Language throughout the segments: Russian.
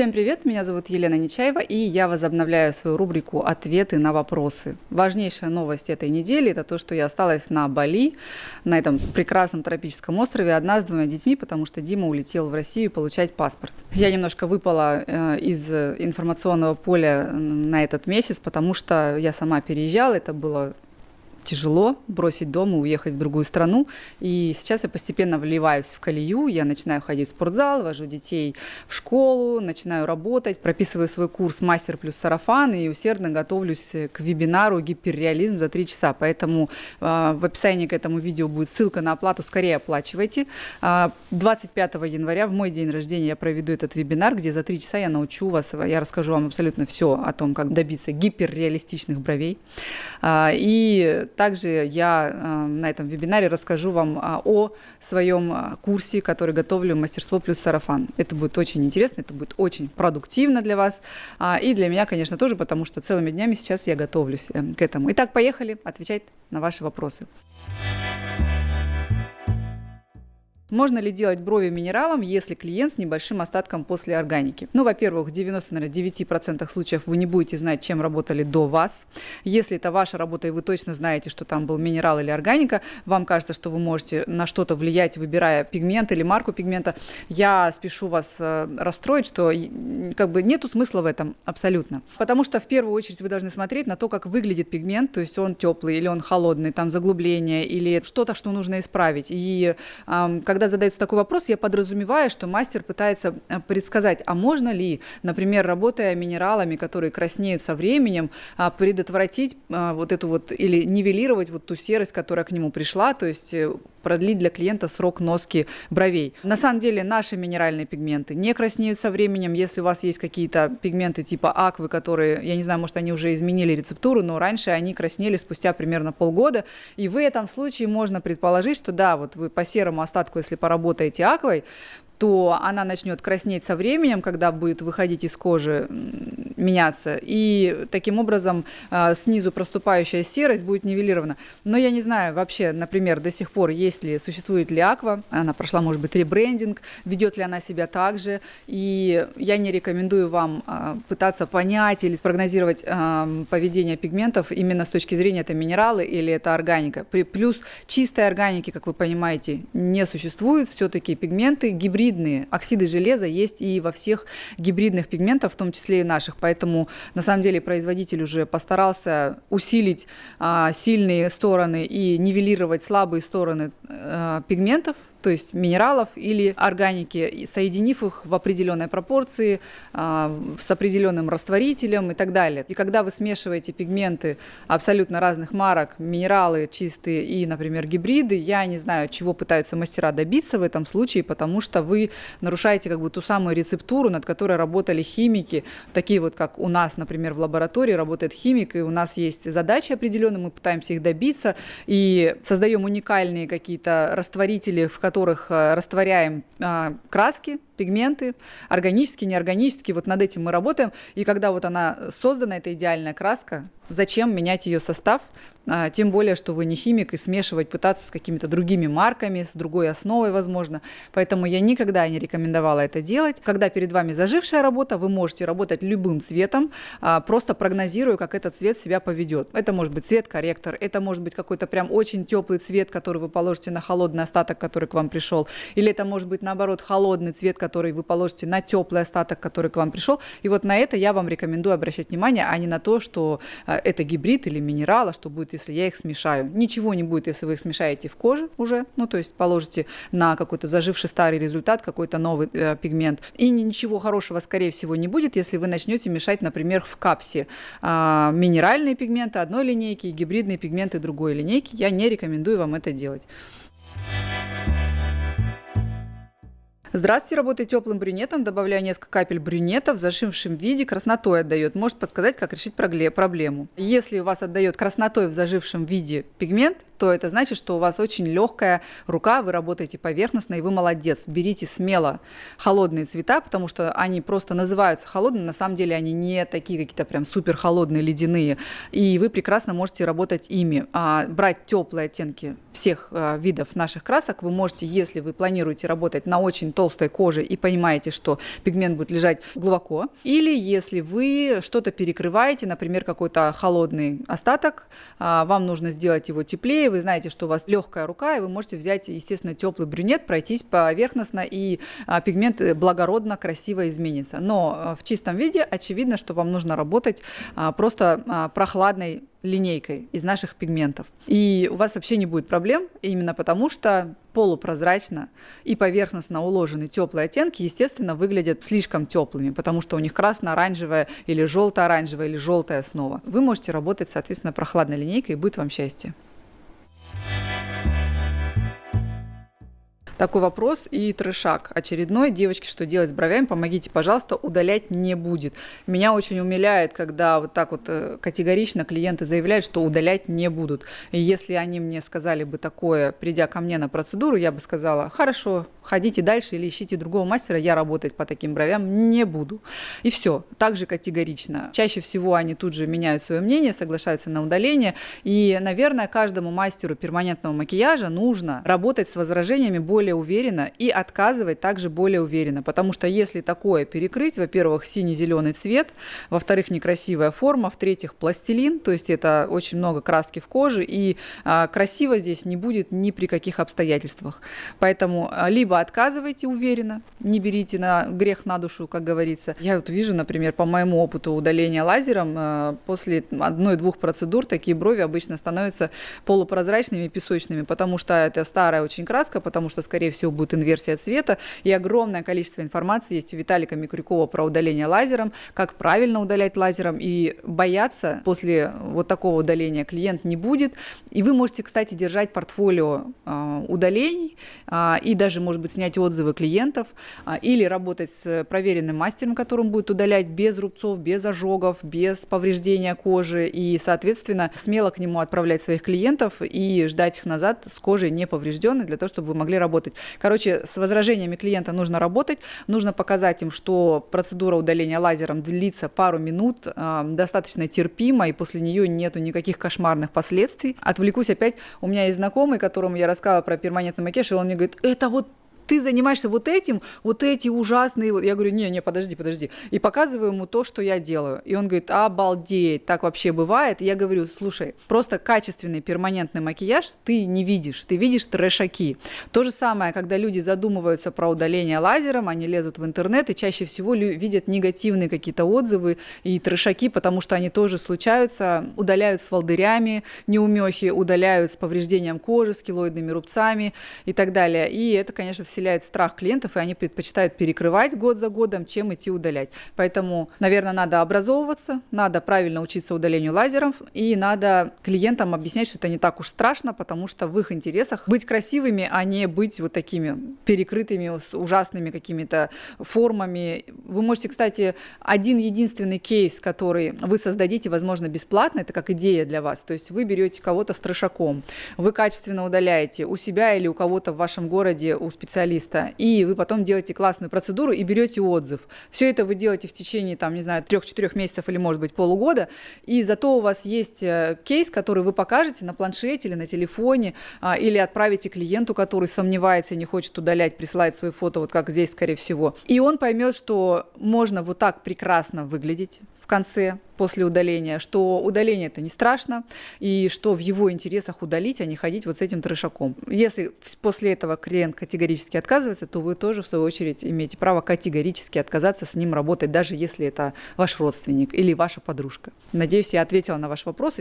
Всем привет, меня зовут Елена Нечаева, и я возобновляю свою рубрику «Ответы на вопросы». Важнейшая новость этой недели – это то, что я осталась на Бали, на этом прекрасном тропическом острове, одна с двумя детьми, потому что Дима улетел в Россию получать паспорт. Я немножко выпала э, из информационного поля на этот месяц, потому что я сама переезжала, это было тяжело бросить дом и уехать в другую страну. И сейчас я постепенно вливаюсь в колею, я начинаю ходить в спортзал, вожу детей в школу, начинаю работать, прописываю свой курс «Мастер плюс сарафан» и усердно готовлюсь к вебинару «Гиперреализм» за три часа. Поэтому э, в описании к этому видео будет ссылка на оплату, скорее оплачивайте. Э, а, 25 января, в мой день рождения, я проведу этот вебинар, где за три часа я научу вас, я расскажу вам абсолютно все о том, как добиться гиперреалистичных бровей. Э, и также я э, на этом вебинаре расскажу вам а, о своем а, курсе, который готовлю «Мастерство плюс сарафан». Это будет очень интересно, это будет очень продуктивно для вас а, и для меня, конечно, тоже, потому что целыми днями сейчас я готовлюсь э, к этому. Итак, поехали отвечать на ваши вопросы. Можно ли делать брови минералом, если клиент с небольшим остатком после органики? Ну, во-первых, в 99% случаев вы не будете знать, чем работали до вас. Если это ваша работа, и вы точно знаете, что там был минерал или органика, вам кажется, что вы можете на что-то влиять, выбирая пигмент или марку пигмента, я спешу вас э, расстроить, что как бы нету смысла в этом абсолютно. Потому что в первую очередь вы должны смотреть на то, как выглядит пигмент, то есть он теплый или он холодный, там заглубление или что-то, что нужно исправить. И э, когда когда задается такой вопрос, я подразумеваю, что мастер пытается э, предсказать, а можно ли, например, работая минералами, которые краснеют со временем, а, предотвратить а, вот эту вот или нивелировать вот ту серость, которая к нему пришла, то есть э, продлить для клиента срок носки бровей. На самом деле наши минеральные пигменты не краснеют со временем. Если у вас есть какие-то пигменты типа аквы, которые, я не знаю, может, они уже изменили рецептуру, но раньше они краснели спустя примерно полгода. И в этом случае можно предположить, что да, вот вы по серому остатку, если поработаете аквой, то она начнет краснеть со временем, когда будет выходить из кожи, меняться, и таким образом э, снизу проступающая серость будет нивелирована. Но я не знаю вообще, например, до сих пор, есть ли, существует ли Аква, она прошла, может быть, ребрендинг, ведет ли она себя так же, и я не рекомендую вам э, пытаться понять или спрогнозировать э, поведение пигментов именно с точки зрения это минералы или это органика. Плюс чистой органики, как вы понимаете, не существует, все-таки пигменты гибридные, гибридные. Оксиды железа есть и во всех гибридных пигментах, в том числе и наших. Поэтому, на самом деле, производитель уже постарался усилить а, сильные стороны и нивелировать слабые стороны а, пигментов, то есть минералов или органики, соединив их в определенной пропорции, а, с определенным растворителем и так далее. И когда вы смешиваете пигменты абсолютно разных марок, минералы чистые и, например, гибриды, я не знаю, чего пытаются мастера добиться в этом случае, потому что вы нарушаете как бы ту самую рецептуру, над которой работали химики, такие вот, как у нас, например, в лаборатории работает химик, и у нас есть задачи определенные, мы пытаемся их добиться, и создаем уникальные какие-то растворители, в которых э, растворяем а, краски, пигменты, органические, неорганические, вот над этим мы работаем. И когда вот она создана, эта идеальная краска, зачем менять ее состав, тем более, что вы не химик, и смешивать пытаться с какими-то другими марками, с другой основой, возможно. Поэтому я никогда не рекомендовала это делать. Когда перед вами зажившая работа, вы можете работать любым цветом, а, просто прогнозируя, как этот цвет себя поведет. Это может быть цвет-корректор, это может быть какой-то прям очень теплый цвет, который вы положите на холодный остаток, который к вам пришел, или это может быть наоборот холодный цвет, который вы положите на теплый остаток, который к вам пришел. И вот на это я вам рекомендую обращать внимание, а не на то, что а, это гибрид или минерал, а что будет будет, если я их смешаю. Ничего не будет, если вы их смешаете в коже уже, ну, то есть положите на какой-то заживший старый результат, какой-то новый э, пигмент. И ничего хорошего, скорее всего, не будет, если вы начнете мешать, например, в капсе э, минеральные пигменты одной линейки и гибридные пигменты другой линейки. Я не рекомендую вам это делать. Здравствуйте, работаю теплым брюнетом, добавляю несколько капель брюнета в зажившем виде, краснотой отдает. Может подсказать, как решить проблему. Если у вас отдает краснотой в зажившем виде пигмент, то это значит, что у вас очень легкая рука, вы работаете поверхностно, и вы молодец. Берите смело холодные цвета, потому что они просто называются холодными, на самом деле они не такие какие-то прям супер холодные, ледяные, и вы прекрасно можете работать ими. А брать теплые оттенки всех а, видов наших красок вы можете, если вы планируете работать на очень толстой коже и понимаете, что пигмент будет лежать глубоко, или если вы что-то перекрываете, например, какой-то холодный остаток, а, вам нужно сделать его теплее, вы знаете, что у вас легкая рука, и вы можете взять, естественно, теплый брюнет, пройтись поверхностно, и а, пигмент благородно, красиво изменится. Но в чистом виде очевидно, что вам нужно работать просто прохладной линейкой из наших пигментов. И у вас вообще не будет проблем, именно потому что полупрозрачно и поверхностно уложенные теплые оттенки, естественно, выглядят слишком теплыми, потому что у них красно-оранжевая или желто-оранжевая или желтая основа. Вы можете работать, соответственно, прохладной линейкой, и будет вам счастье. Podcast. Такой вопрос и трешак очередной. Девочки, что делать с бровями? Помогите, пожалуйста, удалять не будет. Меня очень умиляет, когда вот так вот э, категорично клиенты заявляют, что удалять не будут. И если они мне сказали бы такое, придя ко мне на процедуру, я бы сказала, хорошо, ходите дальше или ищите другого мастера, я работать по таким бровям не буду. И все, также категорично. Чаще всего они тут же меняют свое мнение, соглашаются на удаление. И, наверное, каждому мастеру перманентного макияжа нужно работать с возражениями более более уверенно и отказывать также более уверенно. Потому что если такое перекрыть, во-первых, синий-зеленый цвет, во-вторых, некрасивая форма, в-третьих, пластилин, то есть это очень много краски в коже, и а, красиво здесь не будет ни при каких обстоятельствах. Поэтому а, либо отказывайте уверенно, не берите на грех на душу, как говорится. Я вот вижу, например, по моему опыту удаления лазером, а, после одной-двух процедур такие брови обычно становятся полупрозрачными, песочными, потому что это старая очень краска, потому что, скорее скорее всего, будет инверсия цвета, и огромное количество информации есть у Виталика Микрюкова про удаление лазером, как правильно удалять лазером, и бояться после вот такого удаления клиент не будет. И вы можете, кстати, держать портфолио э, удалений э, и даже, может быть, снять отзывы клиентов э, или работать с проверенным мастером, которым будет удалять без рубцов, без ожогов, без повреждения кожи, и, соответственно, смело к нему отправлять своих клиентов и ждать их назад с кожей не поврежденной для того, чтобы вы могли работать работать. Короче, с возражениями клиента нужно работать, нужно показать им, что процедура удаления лазером длится пару минут, э, достаточно терпимо, и после нее нету никаких кошмарных последствий. Отвлекусь опять, у меня есть знакомый, которому я рассказывала про перманентный макияж, и он мне говорит, это вот ты занимаешься вот этим, вот эти ужасные... Я говорю, не-не, подожди, подожди. И показываю ему то, что я делаю. И он говорит, обалдеть, так вообще бывает. Я говорю, слушай, просто качественный перманентный макияж ты не видишь, ты видишь трешаки. То же самое, когда люди задумываются про удаление лазером, они лезут в интернет и чаще всего видят негативные какие-то отзывы и трешаки, потому что они тоже случаются, удаляют с волдырями, неумехи, удаляют с повреждением кожи, с килоидными рубцами и так далее. И это, конечно, все вселяет страх клиентов, и они предпочитают перекрывать год за годом, чем идти удалять. Поэтому, наверное, надо образовываться, надо правильно учиться удалению лазеров, и надо клиентам объяснять, что это не так уж страшно, потому что в их интересах быть красивыми, а не быть вот такими перекрытыми, с ужасными какими-то формами. Вы можете, кстати, один единственный кейс, который вы создадите, возможно, бесплатно, это как идея для вас. То есть вы берете кого-то с трешаком, вы качественно удаляете у себя или у кого-то в вашем городе, у специалиста специалиста, и вы потом делаете классную процедуру и берете отзыв. Все это вы делаете в течение, там, не знаю, трех-четырех месяцев или, может быть, полугода, и зато у вас есть э, кейс, который вы покажете на планшете или на телефоне, а, или отправите клиенту, который сомневается и не хочет удалять, присылает свои фото, вот как здесь, скорее всего. И он поймет, что можно вот так прекрасно выглядеть в конце, после удаления, что удаление это не страшно, и что в его интересах удалить, а не ходить вот с этим трешаком. Если после этого клиент категорически отказывается, то вы тоже, в свою очередь, имеете право категорически отказаться с ним работать, даже если это ваш родственник или ваша подружка. Надеюсь, я ответила на ваш вопрос.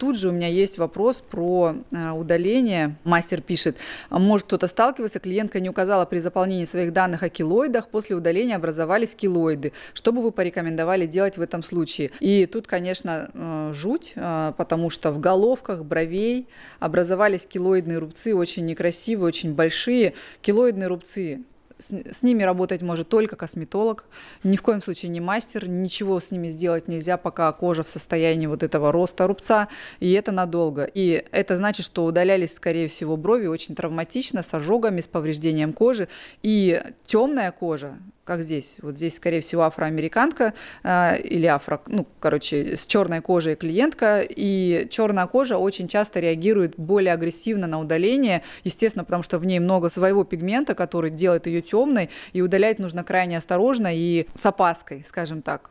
Тут же у меня есть вопрос про э, удаление. Мастер пишет, может кто-то сталкивался, клиентка не указала при заполнении своих данных о килоидах, после удаления образовались килоиды. Что бы вы порекомендовали делать в этом случае? И тут, конечно, э, жуть, э, потому что в головках бровей образовались килоидные рубцы, очень некрасивые, очень большие. Килоидные рубцы с, с ними работать может только косметолог, ни в коем случае не мастер, ничего с ними сделать нельзя, пока кожа в состоянии вот этого роста рубца, и это надолго. И это значит, что удалялись, скорее всего, брови очень травматично, с ожогами, с повреждением кожи, и темная кожа, как здесь. Вот здесь, скорее всего, афроамериканка э, или афро, ну, короче, с черной кожей клиентка, и черная кожа очень часто реагирует более агрессивно на удаление, естественно, потому что в ней много своего пигмента, который делает ее темной, и удалять нужно крайне осторожно и с опаской, скажем так.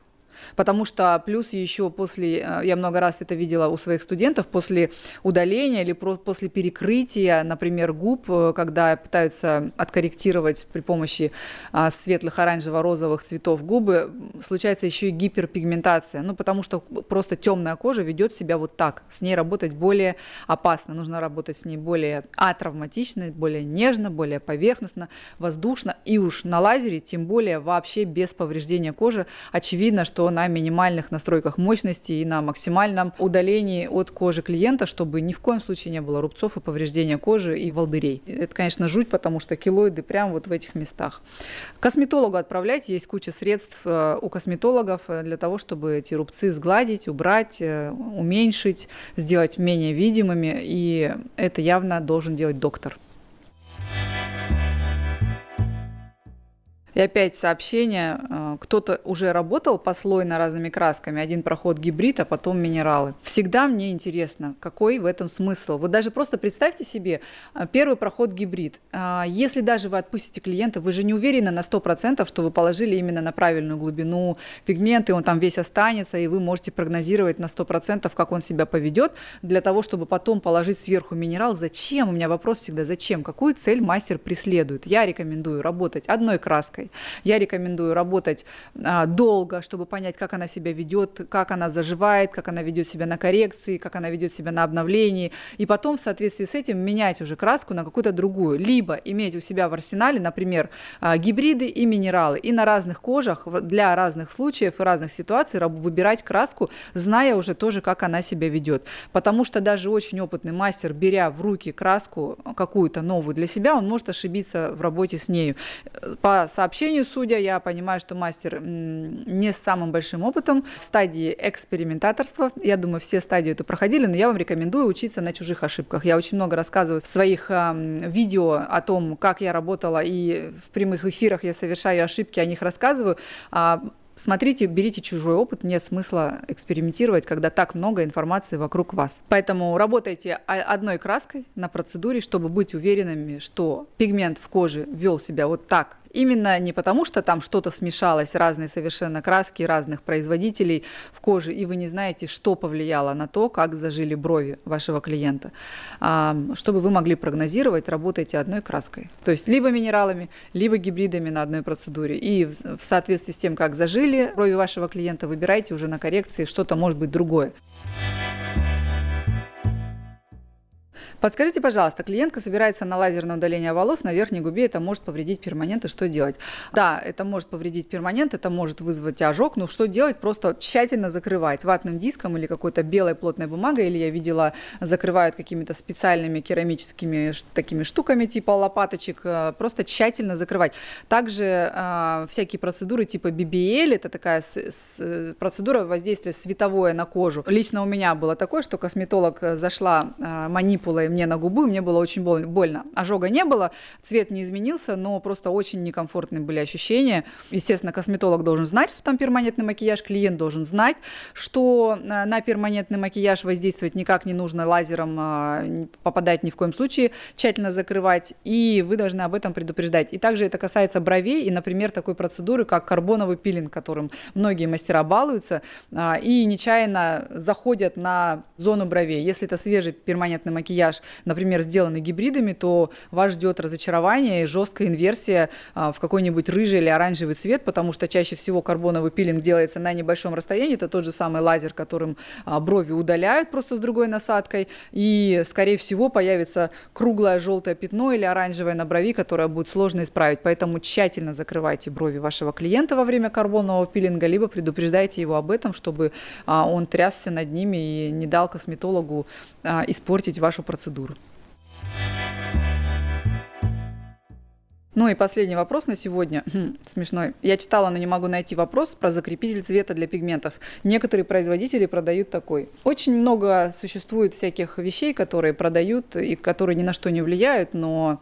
Потому что плюс еще после, э, я много раз это видела у своих студентов, после удаления или после перекрытия, например, губ, э, когда пытаются откорректировать при помощи а, светлых оранжево-розовых цветов губы, случается еще и гиперпигментация. Ну, потому что просто темная кожа ведет себя вот так. С ней работать более опасно. Нужно работать с ней более атравматично, более нежно, более поверхностно, воздушно. И уж на лазере, тем более вообще без повреждения кожи. Очевидно, что на минимальных настройках мощности и на максимальном удалении от кожи клиента, чтобы ни в коем случае не было рубцов и повреждения кожи и волдырей. Это, конечно, жуть, потому что килоиды прямо вот в этих местах. Косметологу отправлять. Есть куча средств э, у косметологов э, для того, чтобы эти рубцы сгладить, убрать, э, уменьшить, сделать менее видимыми. И это явно должен делать доктор. И опять сообщение, э, кто-то уже работал послойно разными красками, один проход гибрид, а потом минералы. Всегда мне интересно, какой в этом смысл. Вот даже просто представьте себе, э, первый проход гибрид. Э, если даже вы отпустите клиента, вы же не уверены на 100%, что вы положили именно на правильную глубину пигменты, он там весь останется, и вы можете прогнозировать на 100%, как он себя поведет, для того, чтобы потом положить сверху минерал. Зачем? У меня вопрос всегда, зачем? Какую цель мастер преследует? Я рекомендую работать одной краской, я рекомендую работать а, долго, чтобы понять, как она себя ведет, как она заживает, как она ведет себя на коррекции, как она ведет себя на обновлении, и потом в соответствии с этим менять уже краску на какую-то другую, либо иметь у себя в арсенале, например, а, гибриды и минералы, и на разных кожах для разных случаев и разных ситуаций выбирать краску, зная уже тоже, как она себя ведет. Потому что даже очень опытный мастер, беря в руки краску какую-то новую для себя, он может ошибиться в работе с нею. По сообщению сообщению судя, я понимаю, что мастер не с самым большим опытом в стадии экспериментаторства. Я думаю, все стадии это проходили, но я вам рекомендую учиться на чужих ошибках. Я очень много рассказываю в своих видео о том, как я работала, и в прямых эфирах я совершаю ошибки, о них рассказываю. А смотрите, берите чужой опыт, нет смысла экспериментировать, когда так много информации вокруг вас. Поэтому работайте одной краской на процедуре, чтобы быть уверенными, что пигмент в коже вел себя вот так Именно не потому, что там что-то смешалось, разные совершенно краски разных производителей в коже, и вы не знаете, что повлияло на то, как зажили брови вашего клиента. А, чтобы вы могли прогнозировать, работайте одной краской. То есть либо минералами, либо гибридами на одной процедуре. И в соответствии с тем, как зажили брови вашего клиента, выбирайте уже на коррекции что-то, может быть, другое. Подскажите, пожалуйста, клиентка собирается на лазерное удаление волос на верхней губе, это может повредить перманент, и что делать? Да, это может повредить перманент, это может вызвать ожог, но что делать? Просто тщательно закрывать ватным диском или какой-то белой плотной бумагой, или я видела, закрывают какими-то специальными керамическими такими штуками типа лопаточек, э, просто тщательно закрывать. Также э, всякие процедуры типа BBL, это такая с, с, процедура воздействия световое на кожу. Лично у меня было такое, что косметолог зашла э, манипулой мне на губу, и мне было очень больно. Ожога не было, цвет не изменился, но просто очень некомфортные были ощущения. Естественно, косметолог должен знать, что там перманентный макияж, клиент должен знать, что э, на перманентный макияж воздействовать никак не нужно лазером, а, попадать ни в коем случае, тщательно закрывать, и вы должны об этом предупреждать. И также это касается бровей и, например, такой процедуры, как карбоновый пилинг, которым многие мастера балуются а, и нечаянно заходят на зону бровей. Если это свежий перманентный макияж, например, сделаны гибридами, то вас ждет разочарование и жесткая инверсия а, в какой-нибудь рыжий или оранжевый цвет, потому что чаще всего карбоновый пилинг делается на небольшом расстоянии. Это тот же самый лазер, которым а, брови удаляют просто с другой насадкой. И, скорее всего, появится круглое желтое пятно или оранжевое на брови, которое будет сложно исправить. Поэтому тщательно закрывайте брови вашего клиента во время карбонового пилинга, либо предупреждайте его об этом, чтобы а, он трясся над ними и не дал косметологу испортить вашу процедуру процедур. Ну и последний вопрос на сегодня. Хм, смешной. Я читала, но не могу найти вопрос про закрепитель цвета для пигментов. Некоторые производители продают такой. Очень много существует всяких вещей, которые продают и которые ни на что не влияют, но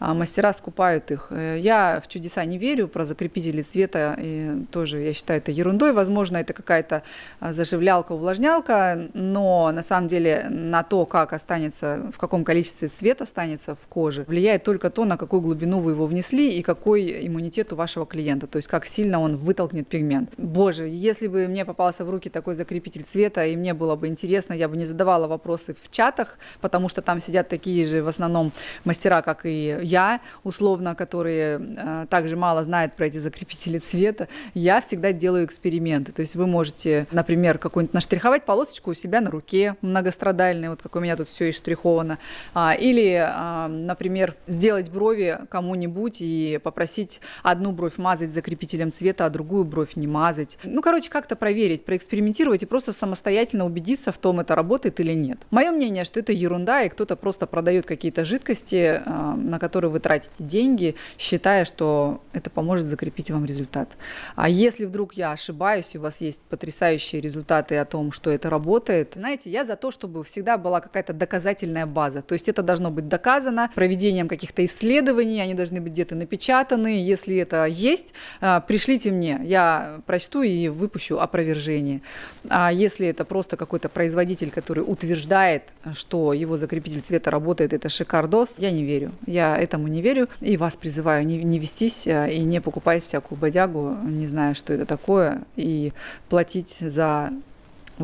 мастера скупают их. Э, я в чудеса не верю про закрепители цвета, и тоже я считаю это ерундой. Возможно, это какая-то а, заживлялка, увлажнялка, но на самом деле на то, как останется, в каком количестве цвет останется в коже, влияет только то, на какую глубину вы его внесли и какой иммунитет у вашего клиента, то есть как сильно он вытолкнет пигмент. Боже, если бы мне попался в руки такой закрепитель цвета, и мне было бы интересно, я бы не задавала вопросы в чатах, потому что там сидят такие же в основном мастера, как и я, условно, которые э, также мало знают про эти закрепители цвета, я всегда делаю эксперименты. То есть вы можете, например, какую-нибудь наштриховать полосочку у себя на руке многострадальной, вот как у меня тут все и штриховано, а, или, а, например, сделать брови кому-нибудь и попросить одну бровь мазать закрепителем цвета, а другую бровь не мазать. Ну, короче, как-то проверить, проэкспериментировать и просто самостоятельно убедиться в том, это работает или нет. Мое мнение, что это ерунда, и кто-то просто продает какие-то жидкости, а, на которые которые вы тратите деньги, считая, что это поможет закрепить вам результат. А если вдруг я ошибаюсь, и у вас есть потрясающие результаты о том, что это работает, знаете, я за то, чтобы всегда была какая-то доказательная база. То есть это должно быть доказано проведением каких-то исследований, они должны быть где-то напечатаны. Если это есть, а, пришлите мне, я прочту и выпущу опровержение. А если это просто какой-то производитель, который утверждает, что его закрепитель цвета работает, это шикардос, я не верю. Я этому не верю. И вас призываю не, не вестись э, и не покупать всякую бодягу, не зная, что это такое, и платить за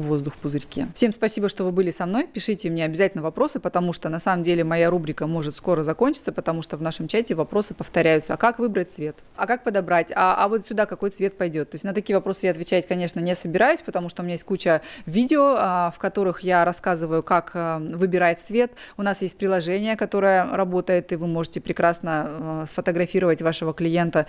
воздух в пузырьке. Всем спасибо, что вы были со мной. Пишите мне обязательно вопросы, потому что на самом деле моя рубрика может скоро закончиться, потому что в нашем чате вопросы повторяются. А как выбрать цвет? А как подобрать? А, а вот сюда какой цвет пойдет? То есть на такие вопросы я отвечать, конечно, не собираюсь, потому что у меня есть куча видео, а, в которых я рассказываю, как а, выбирать цвет. У нас есть приложение, которое работает, и вы можете прекрасно а, сфотографировать вашего клиента,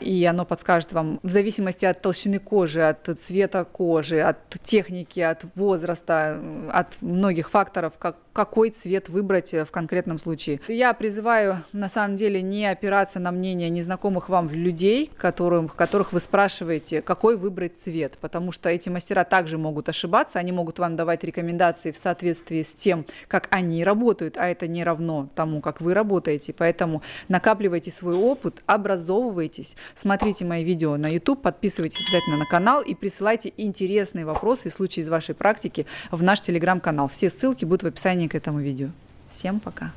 и оно подскажет вам в зависимости от толщины кожи, от цвета кожи, от техники, техники, от возраста, от многих факторов, как, какой цвет выбрать в конкретном случае. Я призываю, на самом деле, не опираться на мнение незнакомых вам людей, которым, которых вы спрашиваете, какой выбрать цвет, потому что эти мастера также могут ошибаться, они могут вам давать рекомендации в соответствии с тем, как они работают, а это не равно тому, как вы работаете. Поэтому накапливайте свой опыт, образовывайтесь, смотрите мои видео на YouTube, подписывайтесь обязательно на канал и присылайте интересные вопросы и случаи случаи из вашей практики в наш телеграм-канал. Все ссылки будут в описании к этому видео. Всем пока!